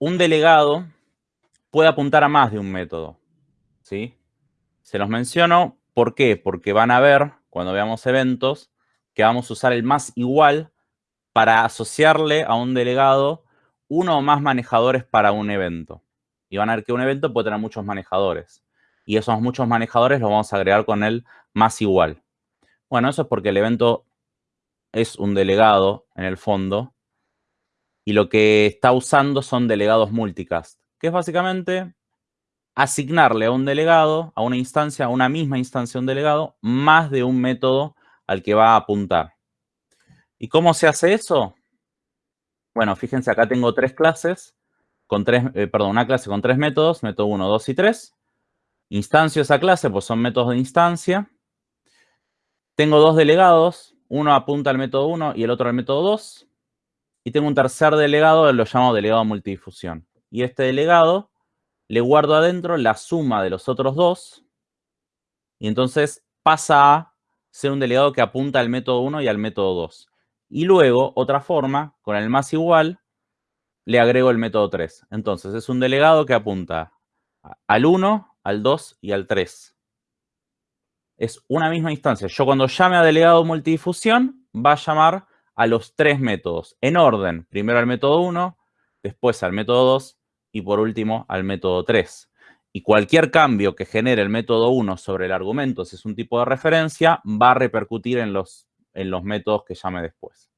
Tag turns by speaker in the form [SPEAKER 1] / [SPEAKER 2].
[SPEAKER 1] un delegado puede apuntar a más de un método, ¿sí? Se los menciono, ¿por qué? Porque van a ver, cuando veamos eventos, que vamos a usar el más igual para asociarle a un delegado uno o más manejadores para un evento. Y van a ver que un evento puede tener muchos manejadores. Y esos muchos manejadores los vamos a agregar con el más igual. Bueno, eso es porque el evento es un delegado en el fondo y lo que está usando son delegados multicast, que es básicamente asignarle a un delegado, a una instancia, a una misma instancia un delegado, más de un método al que va a apuntar. ¿Y cómo se hace eso? Bueno, fíjense, acá tengo tres clases, con tres, eh, perdón, una clase con tres métodos, método 1, 2 y 3. Instancio esa clase, pues son métodos de instancia. Tengo dos delegados, uno apunta al método 1 y el otro al método 2. Tengo un tercer delegado, lo llamo delegado multidifusión. Y este delegado le guardo adentro la suma de los otros dos. Y entonces pasa a ser un delegado que apunta al método 1 y al método 2. Y luego, otra forma, con el más igual, le agrego el método 3. Entonces, es un delegado que apunta al 1, al 2 y al 3 es una misma instancia. Yo cuando llame a delegado multidifusión, va a llamar a los tres métodos en orden. Primero al método 1, después al método 2 y por último al método 3. Y cualquier cambio que genere el método 1 sobre el argumento, si es un tipo de referencia, va a repercutir en los, en los métodos que llame después.